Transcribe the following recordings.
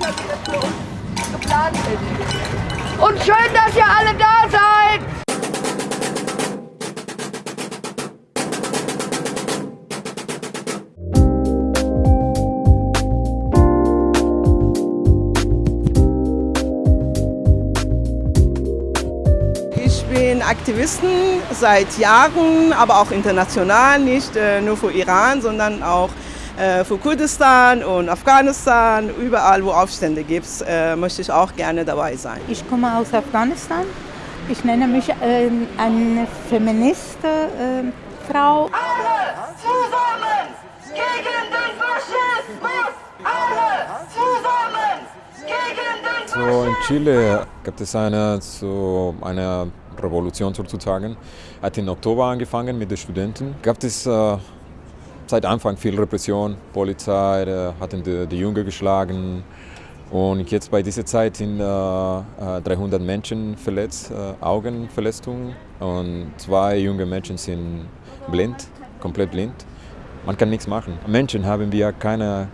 für. Und schön, dass ihr alle da seid! Ich bin Aktivisten seit Jahren, aber auch international, nicht äh, nur für Iran, sondern auch äh, für Kurdistan und Afghanistan. Überall, wo Aufstände gibt, äh, möchte ich auch gerne dabei sein. Ich komme aus Afghanistan. Ich nenne mich äh, eine Feministe äh, Frau. Alle zusammen gegen den Faschismus! Alle zusammen gegen den Faschismus! So in Chile gibt es eine, so eine Revolution sozusagen. Hat im Oktober angefangen mit den Studenten. Gab es äh, seit Anfang viel Repression. Polizei äh, hatten die, die Jünger geschlagen. Und jetzt bei dieser Zeit sind äh, 300 Menschen verletzt, äh, Augenverletzungen. Und zwei junge Menschen sind blind, komplett blind. Man kann nichts machen. Menschen haben wir keine,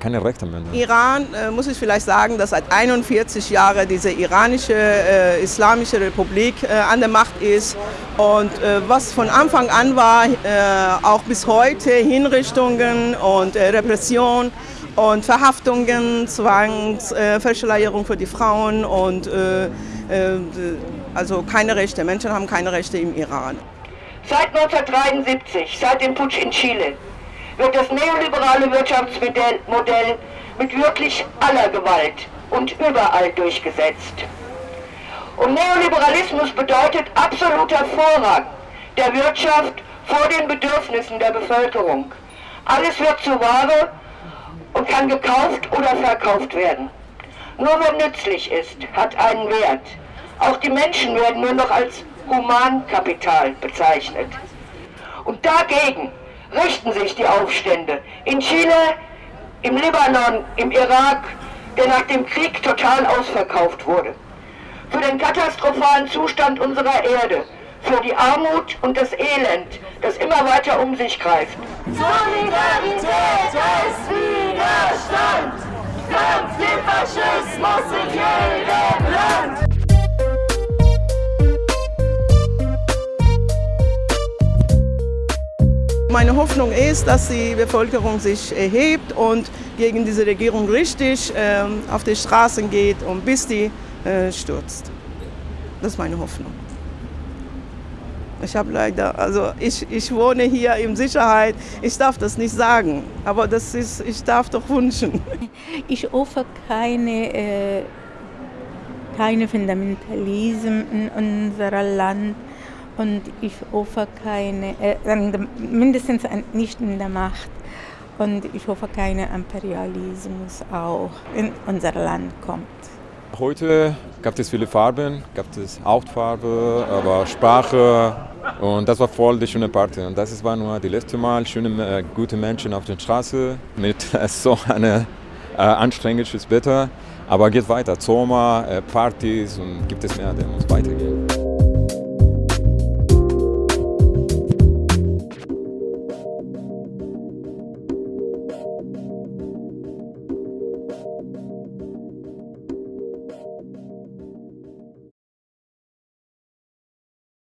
keine Rechte mehr. Iran, äh, muss ich vielleicht sagen, dass seit 41 Jahren diese iranische äh, Islamische Republik äh, an der Macht ist. Und äh, was von Anfang an war, äh, auch bis heute, Hinrichtungen und äh, Repression und Verhaftungen, Zwangsverschleierung für die Frauen und also keine Rechte. Menschen haben keine Rechte im Iran. Seit 1973, seit dem Putsch in Chile, wird das neoliberale Wirtschaftsmodell Modell mit wirklich aller Gewalt und überall durchgesetzt. Und Neoliberalismus bedeutet absoluter Vorrang der Wirtschaft vor den Bedürfnissen der Bevölkerung. Alles wird zur Ware und kann gekauft oder verkauft werden. Nur wer nützlich ist, hat einen Wert. Auch die Menschen werden nur noch als Humankapital bezeichnet. Und dagegen richten sich die Aufstände in Chile, im Libanon, im Irak, der nach dem Krieg total ausverkauft wurde. Für den katastrophalen Zustand unserer Erde, für die Armut und das Elend, das immer weiter um sich greift. Solidarität heißt Widerstand! Kampf den Faschismus in jedem Land! Meine Hoffnung ist, dass die Bevölkerung sich erhebt und gegen diese Regierung richtig äh, auf die Straßen geht und bis die äh, stürzt. Das ist meine Hoffnung. Ich habe leider, also ich, ich wohne hier in Sicherheit. Ich darf das nicht sagen, aber das ist, ich darf doch wünschen. Ich hoffe keine, äh, keine Fundamentalismus in unserem Land und ich hoffe keine, äh, mindestens nicht in der Macht. Und ich hoffe, kein Imperialismus auch in unser Land kommt. Heute gab es viele Farben, gab es Hautfarbe, aber Sprache und das war voll die schöne Party. Und das war nur das letzte Mal, schöne, äh, gute Menschen auf der Straße mit äh, so einem äh, anstrengendes Wetter. Aber geht weiter, Sommer, äh, Partys und gibt es mehr, der muss weitergehen.